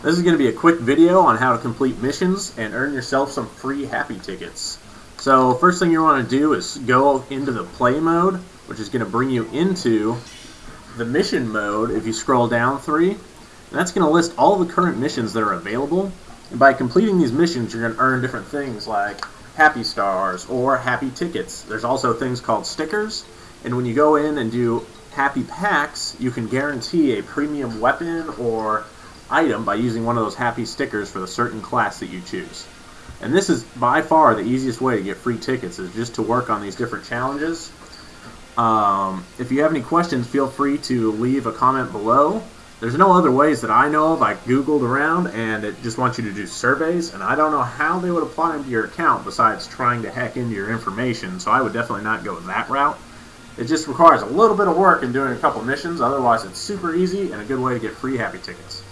This is going to be a quick video on how to complete missions and earn yourself some free happy tickets. So first thing you want to do is go into the play mode, which is going to bring you into the mission mode if you scroll down three. And that's going to list all the current missions that are available. And by completing these missions, you're going to earn different things like happy stars or happy tickets. There's also things called stickers. And when you go in and do happy packs, you can guarantee a premium weapon or item by using one of those happy stickers for the certain class that you choose. And this is by far the easiest way to get free tickets is just to work on these different challenges. Um, if you have any questions, feel free to leave a comment below. There's no other ways that I know of. I googled around and it just wants you to do surveys and I don't know how they would apply them to your account besides trying to hack into your information. So I would definitely not go that route. It just requires a little bit of work in doing a couple missions. Otherwise, it's super easy and a good way to get free happy tickets.